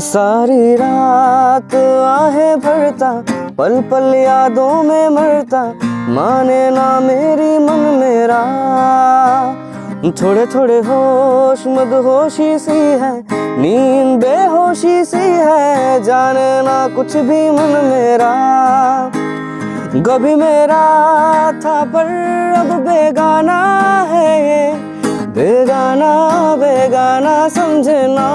सारी रात आहे भरता पल पल यादों में मरता, माने ना मेरी मन मेरा। थोड़े थोड़े होश मद होशी सी है, नींद बेहोशी सी है, जाने ना कुछ भी मन मेरा। कभी मेरा था पर अब बेगाना है बेगाना बेगाना समझना।